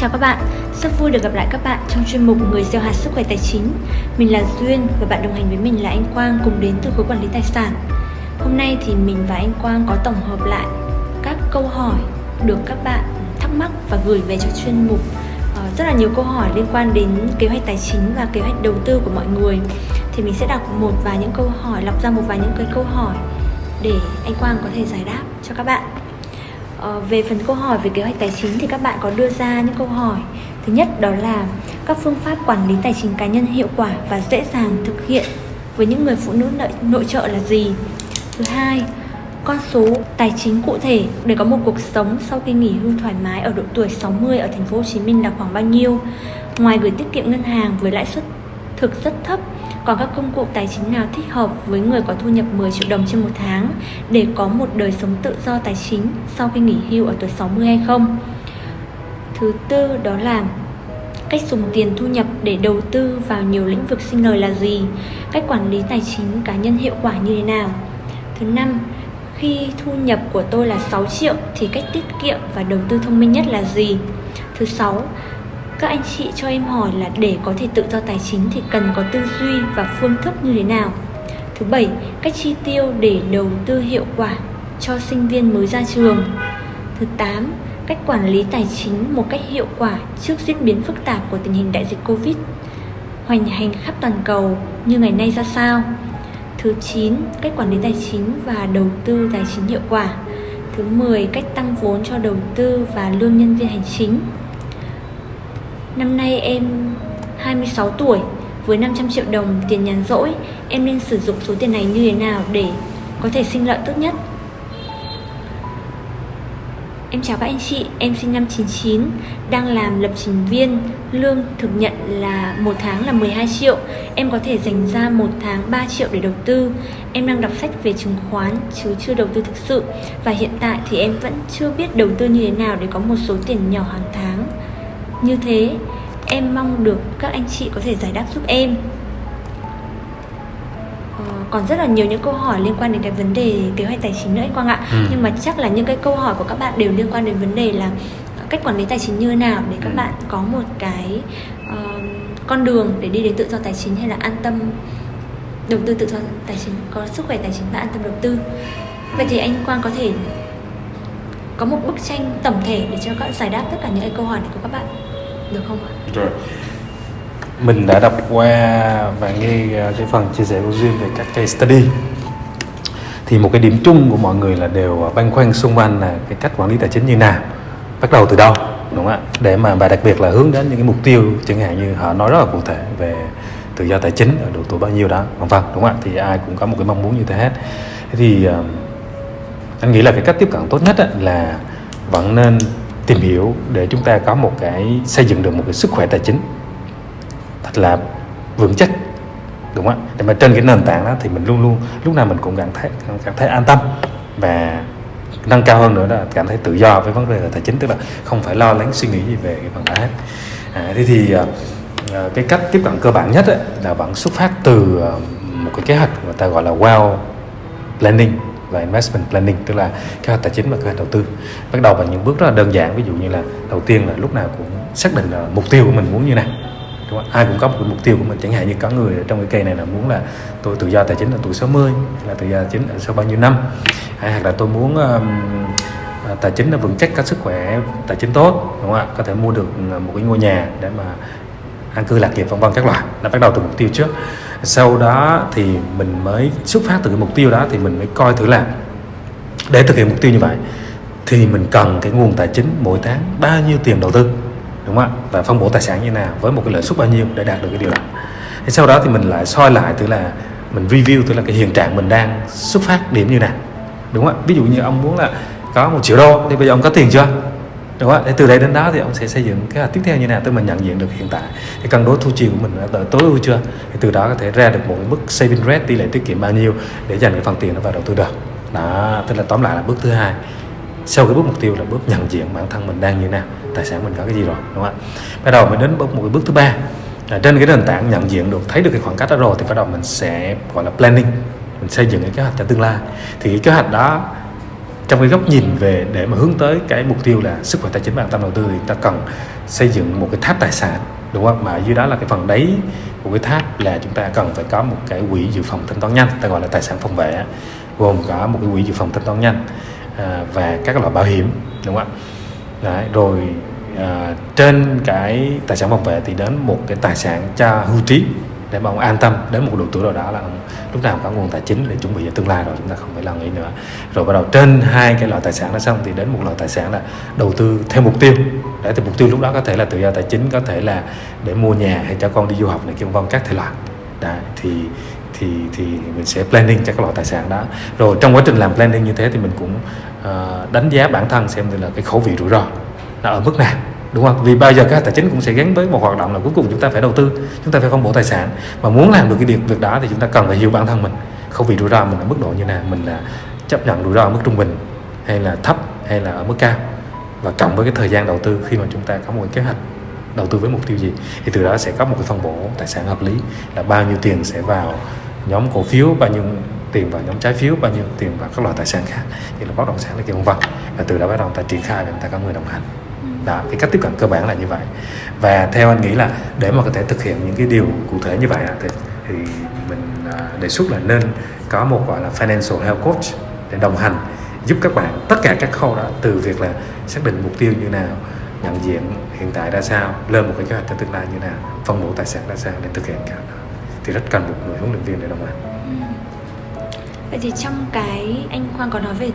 chào các bạn, rất vui được gặp lại các bạn trong chuyên mục Người gieo hạt sức khỏe tài chính. Mình là Duyên và bạn đồng hành với mình là anh Quang cùng đến từ khối quản lý tài sản. Hôm nay thì mình và anh Quang có tổng hợp lại các câu hỏi được các bạn thắc mắc và gửi về cho chuyên mục ờ, rất là nhiều câu hỏi liên quan đến kế hoạch tài chính và kế hoạch đầu tư của mọi người thì mình sẽ đọc một vài những câu hỏi lọc ra một vài những cái câu hỏi để anh Quang có thể giải đáp cho các bạn Ờ, về phần câu hỏi về kế hoạch tài chính thì các bạn có đưa ra những câu hỏi. Thứ nhất đó là các phương pháp quản lý tài chính cá nhân hiệu quả và dễ dàng thực hiện với những người phụ nữ nội, nội trợ là gì? Thứ hai con số tài chính cụ thể để có một cuộc sống sau khi nghỉ hưu thoải mái ở độ tuổi 60 ở thành phố Hồ Chí Minh là khoảng bao nhiêu? Ngoài gửi tiết kiệm ngân hàng với lãi suất thực rất thấp còn các công cụ tài chính nào thích hợp với người có thu nhập 10 triệu đồng trên một tháng để có một đời sống tự do tài chính sau khi nghỉ hưu ở tuổi 60 hay không? Thứ tư đó là cách dùng tiền thu nhập để đầu tư vào nhiều lĩnh vực sinh lời là gì? Cách quản lý tài chính cá nhân hiệu quả như thế nào? Thứ năm, khi thu nhập của tôi là 6 triệu thì cách tiết kiệm và đầu tư thông minh nhất là gì? Thứ sáu, các anh chị cho em hỏi là để có thể tự do tài chính thì cần có tư duy và phương thức như thế nào? Thứ bảy, cách chi tiêu để đầu tư hiệu quả cho sinh viên mới ra trường. Thứ tám, cách quản lý tài chính một cách hiệu quả trước diễn biến phức tạp của tình hình đại dịch Covid hoành hành khắp toàn cầu như ngày nay ra sao? Thứ 9, cách quản lý tài chính và đầu tư tài chính hiệu quả. Thứ 10, cách tăng vốn cho đầu tư và lương nhân viên hành chính. Năm nay em 26 tuổi. Với 500 triệu đồng tiền nhàn rỗi Em nên sử dụng số tiền này như thế nào để có thể sinh lợi tốt nhất? Em chào các anh chị, em sinh năm 99 Đang làm lập trình viên. Lương thực nhận là một tháng là 12 triệu. Em có thể dành ra một tháng 3 triệu để đầu tư. Em đang đọc sách về chứng khoán chứ chưa đầu tư thực sự. Và hiện tại thì em vẫn chưa biết đầu tư như thế nào để có một số tiền nhỏ hàng tháng như thế em mong được các anh chị có thể giải đáp giúp em ờ, còn rất là nhiều những câu hỏi liên quan đến cái vấn đề kế hoạch tài chính nữa anh Quang ạ ừ. nhưng mà chắc là những cái câu hỏi của các bạn đều liên quan đến vấn đề là cách quản lý tài chính như thế nào để các ừ. bạn có một cái uh, con đường để đi đến tự do tài chính hay là an tâm đầu tư tự do tài chính có sức khỏe tài chính và an tâm đầu tư vậy thì anh Quang có thể có một bức tranh tổng thể để cho các giải đáp tất cả những cái câu hỏi này của các bạn được không ạ? Rồi. Mình đã đọc qua và nghe à, cái phần chia sẻ của duyên về các case study. Thì một cái điểm chung của mọi người là đều à, băn khoăn xung quanh là cái cách quản lý tài chính như nào. Bắt đầu từ đâu, đúng không ạ? Để mà và đặc biệt là hướng đến những cái mục tiêu chẳng hạn như họ nói rất là cụ thể về tự do tài chính ở độ tuổi bao nhiêu đó, vân vân, đúng không ạ? Thì ai cũng có một cái mong muốn như thế hết. Thế thì à, anh nghĩ là cái cách tiếp cận tốt nhất là vẫn nên tìm hiểu để chúng ta có một cái xây dựng được một cái sức khỏe tài chính. Thật là vững chắc đúng không ạ? Để mà trên cái nền tảng đó thì mình luôn luôn lúc nào mình cũng cảm thấy cảm thấy an tâm và nâng cao hơn nữa là cảm thấy tự do với vấn đề tài chính tức là không phải lo lắng suy nghĩ gì về cái phần đó hết. À, thế thì à, cái cách tiếp cận cơ bản nhất ấy, là vẫn xuất phát từ à, một cái kế hoạch mà ta gọi là well planning và investment planning tức là kế hoạch tài chính và kế hoạch đầu tư. Bắt đầu bằng những bước rất là đơn giản ví dụ như là đầu tiên là lúc nào cũng xác định là mục tiêu của mình muốn như nào. Đúng không? ai cũng có một cái mục tiêu của mình chẳng hạn như có người trong cái cây này là muốn là tôi tự do tài chính là tuổi 60 là tự do tài chính là sau bao nhiêu năm. Hay hoặc là tôi muốn um, tài chính là vững chắc có sức khỏe tài chính tốt đúng không ạ? Có thể mua được một cái ngôi nhà để mà an cư lạc nghiệp vân vân các loại là bắt đầu từ mục tiêu trước. Sau đó thì mình mới xuất phát từ cái mục tiêu đó thì mình mới coi thử là để thực hiện mục tiêu như vậy thì mình cần cái nguồn tài chính mỗi tháng bao nhiêu tiền đầu tư, đúng không ạ? Và phân bổ tài sản như nào, với một cái lợi suất bao nhiêu để đạt được cái điều đó. Thì sau đó thì mình lại soi lại tức là mình review tức là cái hiện trạng mình đang xuất phát điểm như nào, đúng không ạ? Ví dụ như ông muốn là có một triệu đô, thì bây giờ ông có tiền chưa? Đúng không ạ từ đây đến đó thì ông sẽ xây dựng kế hoạch tiếp theo như nào? Tức mình nhận diện được hiện tại. Cái cân đối thu chi của mình đã tối ưu chưa? Thì từ đó có thể ra được một cái mức saving rate, tỷ lệ tiết kiệm bao nhiêu để dành cái phần tiền đó vào đầu tư được. Đó, tức là tóm lại là bước thứ hai. Sau cái bước mục tiêu là bước nhận diện bản thân mình đang như thế nào, tài sản mình có cái gì rồi, đúng không ạ? Bắt đầu mình đến bước, một cái bước thứ ba. Là trên cái nền tảng nhận diện được, thấy được cái khoảng cách đó rồi thì bắt đầu mình sẽ, gọi là planning. Mình xây dựng cái kế hoạch cho tương lai. Thì cái kế hoạch đó trong cái góc nhìn về để mà hướng tới cái mục tiêu là sức khỏe tài chính và an tâm đầu tư thì ta cần xây dựng một cái tháp tài sản đúng không? Mà dưới đó là cái phần đáy của cái tháp là chúng ta cần phải có một cái quỹ dự phòng thanh toán nhanh ta gọi là tài sản phòng vệ gồm có một cái quỹ dự phòng thanh toán nhanh à, và các loại bảo hiểm đúng không ạ? Đấy, rồi à, trên cái tài sản phòng vệ thì đến một cái tài sản cho hưu trí để mà ông an tâm đến một độ tuổi nào đó là ông lúc nào có nguồn tài chính để chuẩn bị cho tương lai rồi chúng ta không phải lo nghĩ nữa. Rồi bắt đầu trên hai cái loại tài sản đó xong thì đến một loại tài sản là đầu tư theo mục tiêu. Để thì mục tiêu lúc đó có thể là tự do tài chính có thể là để mua nhà hay cho con đi du học này kia vân các thể loại. Đấy, thì thì thì mình sẽ planning cho các loại tài sản đó. Rồi trong quá trình làm planning như thế thì mình cũng uh, đánh giá bản thân xem là cái khẩu vị rủi ro nó ở mức nào đúng không? Vì bao giờ các tài chính cũng sẽ gắn với một hoạt động là cuối cùng chúng ta phải đầu tư, chúng ta phải phân bổ tài sản. Mà muốn làm được cái việc việc đó thì chúng ta cần phải hiểu bản thân mình, không vì rủi ro mình ở mức độ như nào, mình là chấp nhận rủi ro ở mức trung bình hay là thấp hay là ở mức cao. Và cộng với cái thời gian đầu tư khi mà chúng ta có một kế hoạch đầu tư với mục tiêu gì, thì từ đó sẽ có một cái phân bổ tài sản hợp lý là bao nhiêu tiền sẽ vào nhóm cổ phiếu, bao nhiêu tiền vào nhóm trái phiếu, bao nhiêu tiền vào các loại tài sản khác, như là bất động sản là kia vân vân. Và từ đó bắt đầu ta triển khai và ta có người đồng hành đó. Cái cách tiếp cận cơ bản là như vậy. Và theo anh nghĩ là để mà có thể thực hiện những cái điều cụ thể như vậy thì, thì mình à, đề xuất là nên có một gọi là financial health coach để đồng hành giúp các bạn tất cả các khâu đó từ việc là xác định mục tiêu như nào nhận diện hiện tại ra sao lên một cái kế hoạch cho tương lai như nào phân bổ tài sản ra sao để thực hiện cả đó. Thì rất cần một người huấn luyện viên để đồng hành. Vậy thì trong cái anh Quang có nói về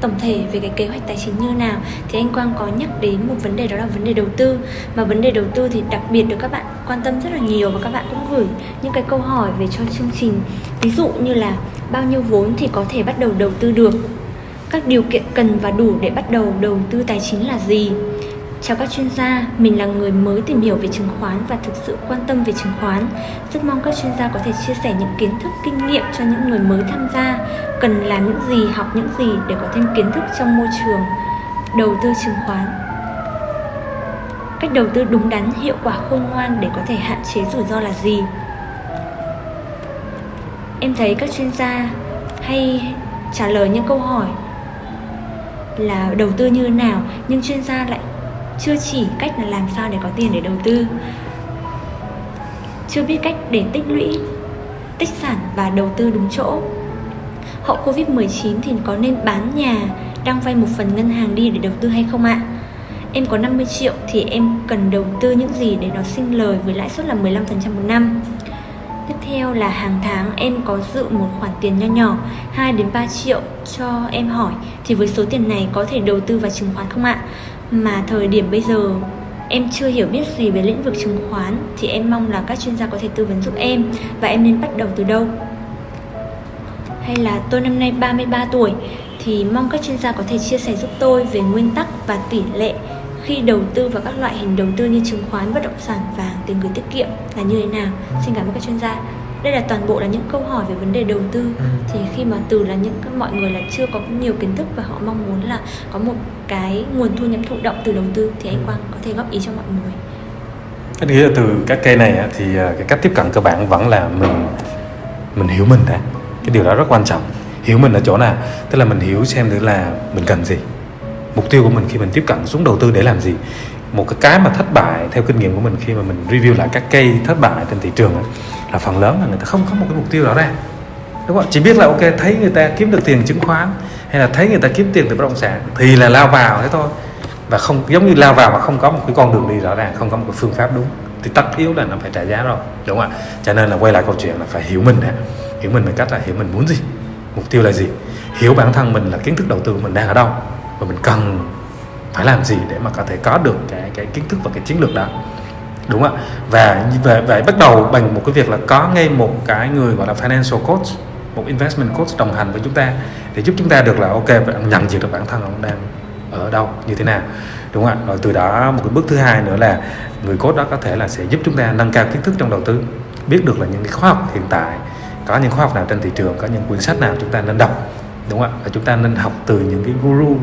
tổng thể về cái kế hoạch tài chính như nào, thì anh Quang có nhắc đến một vấn đề đó là vấn đề đầu tư. Mà vấn đề đầu tư thì đặc biệt được các bạn quan tâm rất là nhiều và các bạn cũng gửi những cái câu hỏi về cho chương trình. Ví dụ như là bao nhiêu vốn thì có thể bắt đầu đầu tư được? Các điều kiện cần và đủ để bắt đầu đầu tư tài chính là gì? Chào các chuyên gia, mình là người mới tìm hiểu về chứng khoán và thực sự quan tâm về chứng khoán. Rất mong các chuyên gia có thể chia sẻ những kiến thức, kinh nghiệm cho những người mới tham gia, cần làm những gì, học những gì để có thêm kiến thức trong môi trường đầu tư chứng khoán. Cách đầu tư đúng đắn, hiệu quả khôn ngoan để có thể hạn chế rủi ro là gì? Em thấy các chuyên gia hay trả lời những câu hỏi là đầu tư như thế nào nhưng chuyên gia lại chưa chỉ cách là làm sao để có tiền để đầu tư chưa biết cách để tích lũy, tích sản và đầu tư đúng chỗ hậu Covid-19 thì có nên bán nhà, đang vay một phần ngân hàng đi để đầu tư hay không ạ? Em có 50 triệu thì em cần đầu tư những gì để nó sinh lời với lãi suất là 15% một năm. Tiếp theo là hàng tháng em có dự một khoản tiền nho nhỏ 2 đến 3 triệu cho em hỏi thì với số tiền này có thể đầu tư vào chứng khoán không ạ? Mà thời điểm bây giờ em chưa hiểu biết gì về lĩnh vực chứng khoán thì em mong là các chuyên gia có thể tư vấn giúp em và em nên bắt đầu từ đâu. Hay là tôi năm nay 33 tuổi thì mong các chuyên gia có thể chia sẻ giúp tôi về nguyên tắc và tỷ lệ khi đầu tư vào các loại hình đầu tư như chứng khoán, bất động sản, vàng, tiền gửi tiết kiệm là như thế nào. Xin cảm ơn các chuyên gia đây là toàn bộ là những câu hỏi về vấn đề đầu tư. Ừ. thì khi mà từ là những mọi người là chưa có nhiều kiến thức và họ mong muốn là có một cái nguồn thu nhập thụ động từ đầu tư thì anh ừ. Quang có thể góp ý cho mọi người. Anh nghĩ là từ các cây này thì à, cái cách tiếp cận cơ bản vẫn là mình mình hiểu mình đã. Cái điều đó rất quan trọng. Hiểu mình ở chỗ nào? Tức là mình hiểu xem thử là mình cần gì. Mục tiêu của mình khi mình tiếp cận xuống đầu tư để làm gì. Một cái cái mà thất bại theo kinh nghiệm của mình khi mà mình review lại các cây thất bại trên thị trường là phần lớn là người ta không có một cái mục tiêu rõ ràng. Đúng không? Chỉ biết là, ok, thấy người ta kiếm được tiền chứng khoán, hay là thấy người ta kiếm tiền từ bất động sản, thì là lao vào thế thôi. Và không, giống như lao vào mà không có một cái con đường đi rõ ràng, không có một cái phương pháp đúng, thì tất yếu là nó phải trả giá rồi, đúng không ạ? Cho nên là quay lại câu chuyện là phải hiểu mình nè. Hiểu mình bằng cách là hiểu mình muốn gì, mục tiêu là gì. Hiểu bản thân mình là kiến thức đầu tư mình đang ở đâu, và mình cần phải làm gì để mà có thể có được cái cái kiến thức và cái chiến lược đó đúng không ạ. Và về vậy bắt đầu bằng một cái việc là có ngay một cái người gọi là financial coach, một investment coach đồng hành với chúng ta, để giúp chúng ta được là, ok, nhận diện được bản thân ông đang ở đâu, như thế nào. Đúng không ạ. Rồi từ đó, một cái bước thứ hai nữa là người coach đó có thể là sẽ giúp chúng ta nâng cao kiến thức trong đầu tư, biết được là những cái khóa học hiện tại, có những khóa học nào trên thị trường, có những quyển sách nào chúng ta nên đọc. Đúng không ạ. Và chúng ta nên học từ những cái guru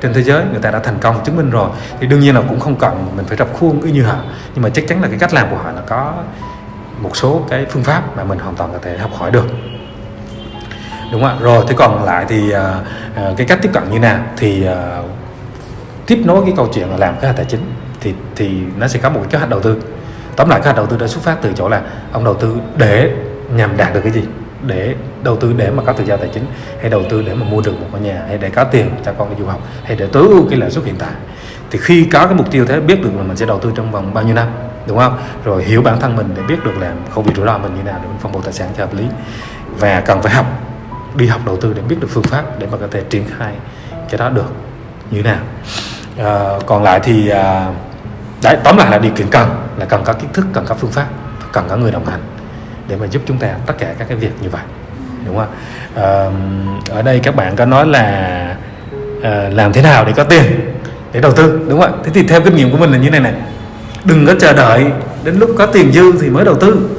trên thế giới người ta đã thành công chứng minh rồi. Thì đương nhiên là cũng không cần mình phải rập khuôn cứ như họ. Nhưng mà chắc chắn là cái cách làm của họ là có một số cái phương pháp mà mình hoàn toàn có thể học hỏi được. Đúng không ạ? Rồi thế còn lại thì uh, cái cách tiếp cận như nào? Thì uh, tiếp nối cái câu chuyện là làm kế hoạch tài chính thì thì nó sẽ có một cái kế hoạch đầu tư. Tóm lại kế hoạch đầu tư đã xuất phát từ chỗ là ông đầu tư để nhằm đạt được cái gì? Để đầu tư để mà có tự do tài chính hay đầu tư để mà mua được một ngôi nhà hay để có tiền cho con đi du học hay để tối ưu cái lãi suất hiện tại. Thì khi có cái mục tiêu thế biết được là mình sẽ đầu tư trong vòng bao nhiêu năm đúng không? Rồi hiểu bản thân mình để biết được là không bị rủi ro mình như nào để mình phân bổ tài sản cho hợp lý. Và cần phải học đi học đầu tư để biết được phương pháp để mà có thể triển khai cái đó được như thế nào. À, còn lại thì à, đấy tóm lại là điều kiện cần là cần có kiến thức cần có phương pháp cần có người đồng hành để mà giúp chúng ta tất cả các cái việc như vậy. Đúng không? À, ở đây các bạn có nói là à, làm thế nào để có tiền để đầu tư đúng không ạ? Thế thì theo kinh nghiệm của mình là như này này đừng có chờ đợi đến lúc có tiền dư thì mới đầu tư.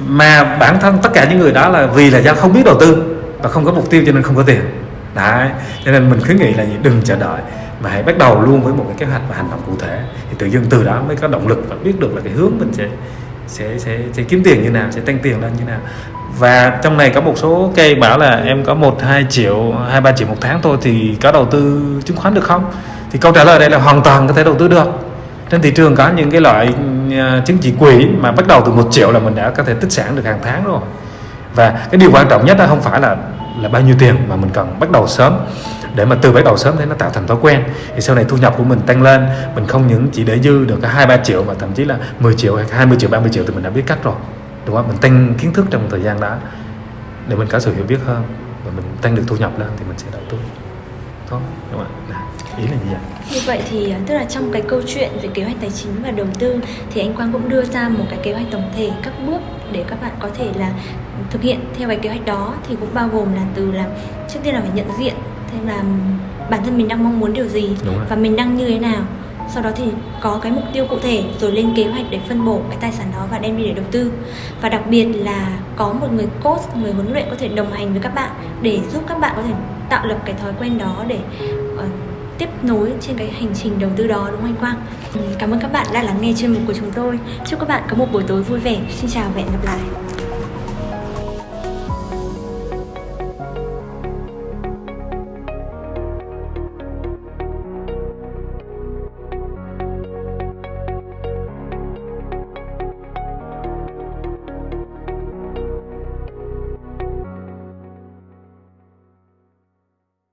Mà bản thân tất cả những người đó là vì là do không biết đầu tư và không có mục tiêu cho nên không có tiền. Đấy cho nên mình khuyến nghị là gì? Đừng chờ đợi mà hãy bắt đầu luôn với một cái kế hoạch và hành động cụ thể. Thì tự dưng từ đó mới có động lực và biết được là cái hướng mình sẽ sẽ sẽ, sẽ kiếm tiền như nào sẽ tăng tiền lên như nào. Và trong này có một số cây bảo là em có một hai triệu hai ba triệu một tháng thôi thì có đầu tư chứng khoán được không? Thì câu trả lời đây là hoàn toàn có thể đầu tư được. Trên thị trường có những cái loại à, chứng chỉ quỹ mà bắt đầu từ một triệu là mình đã có thể tích sản được hàng tháng rồi. Và cái điều quan trọng nhất là không phải là là bao nhiêu tiền mà mình cần bắt đầu sớm để mà từ bắt đầu sớm thế nó tạo thành thói quen. Thì sau này thu nhập của mình tăng lên, mình không những chỉ để dư được cái hai ba triệu mà thậm chí là 10 triệu hay 20 triệu 30 triệu thì mình đã biết cách rồi. Đúng không? Mình tăng kiến thức trong thời gian đó để mình có sự hiểu biết hơn và mình tăng được thu nhập lên thì mình sẽ đầu tư đó đúng không ạ? Ý là gì vậy? Như vậy thì à, tức là trong cái câu chuyện về kế hoạch tài chính và đầu tư thì anh Quang cũng đưa ra một cái kế hoạch tổng thể các bước để các bạn có thể là thực hiện theo cái kế hoạch đó. Thì cũng bao gồm là từ là trước tiên là phải nhận diện thêm là bản thân mình đang mong muốn điều gì và mình đang như thế nào sau đó thì có cái mục tiêu cụ thể rồi lên kế hoạch để phân bổ cái tài sản đó và đem đi để đầu tư và đặc biệt là có một người coach người huấn luyện có thể đồng hành với các bạn để giúp các bạn có thể tạo lập cái thói quen đó để uh, tiếp nối trên cái hành trình đầu tư đó đúng không anh Quang? Ừ, cảm ơn các bạn đã lắng nghe chuyên mục của chúng tôi. Chúc các bạn có một buổi tối vui vẻ. Xin chào và hẹn gặp lại.